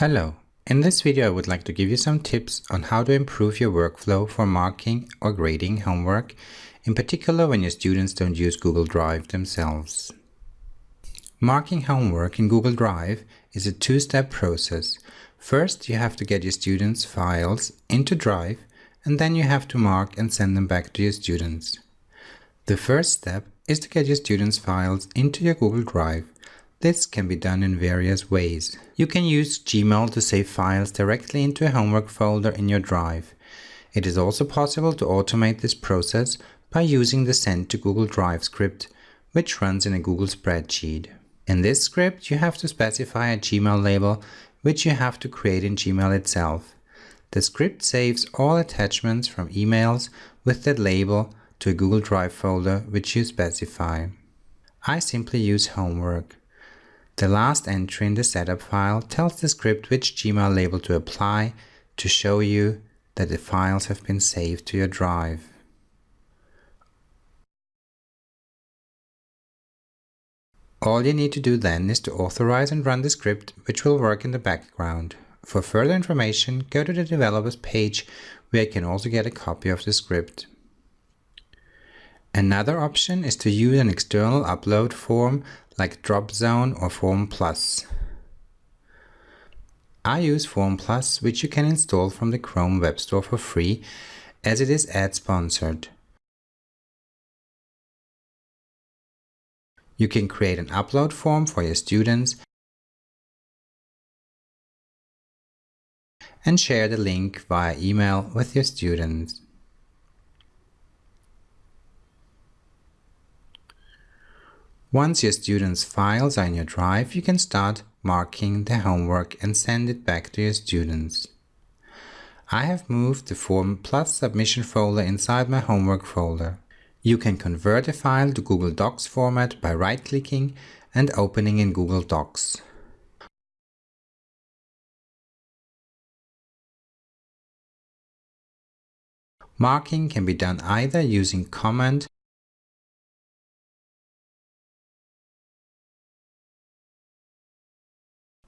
Hello, in this video I would like to give you some tips on how to improve your workflow for marking or grading homework, in particular when your students don't use Google Drive themselves. Marking homework in Google Drive is a two-step process. First, you have to get your students' files into Drive, and then you have to mark and send them back to your students. The first step is to get your students' files into your Google Drive. This can be done in various ways. You can use Gmail to save files directly into a homework folder in your drive. It is also possible to automate this process by using the Send to Google Drive script, which runs in a Google spreadsheet. In this script, you have to specify a Gmail label, which you have to create in Gmail itself. The script saves all attachments from emails with that label to a Google Drive folder, which you specify. I simply use homework. The last entry in the setup file tells the script which Gmail label to apply to show you that the files have been saved to your drive. All you need to do then is to authorize and run the script, which will work in the background. For further information, go to the developers page where you can also get a copy of the script. Another option is to use an external upload form like Dropzone or Form Plus. I use Form Plus, which you can install from the Chrome Web Store for free, as it is ad-sponsored. You can create an upload form for your students and share the link via email with your students. Once your students' files are in your drive, you can start marking the homework and send it back to your students. I have moved the Form Plus submission folder inside my homework folder. You can convert a file to Google Docs format by right-clicking and opening in Google Docs. Marking can be done either using Command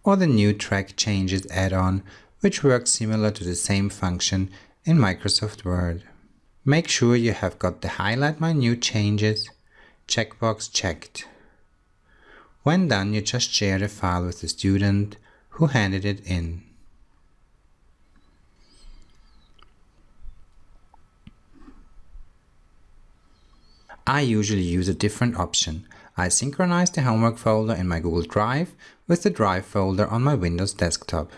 or the new Track Changes add-on, which works similar to the same function in Microsoft Word. Make sure you have got the Highlight My New Changes checkbox checked. When done, you just share the file with the student who handed it in. I usually use a different option. I synchronize the homework folder in my Google Drive with the Drive folder on my Windows desktop.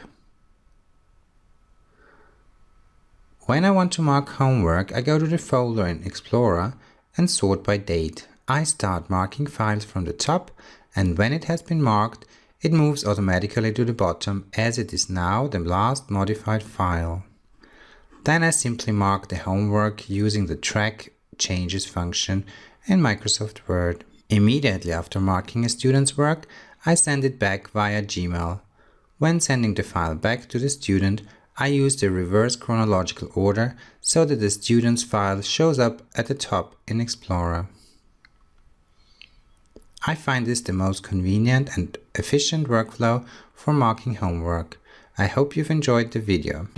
When I want to mark homework, I go to the folder in Explorer and sort by date. I start marking files from the top and when it has been marked, it moves automatically to the bottom as it is now the last modified file. Then I simply mark the homework using the track changes function in Microsoft Word. Immediately after marking a student's work, I send it back via Gmail. When sending the file back to the student, I use the reverse chronological order so that the student's file shows up at the top in Explorer. I find this the most convenient and efficient workflow for marking homework. I hope you've enjoyed the video.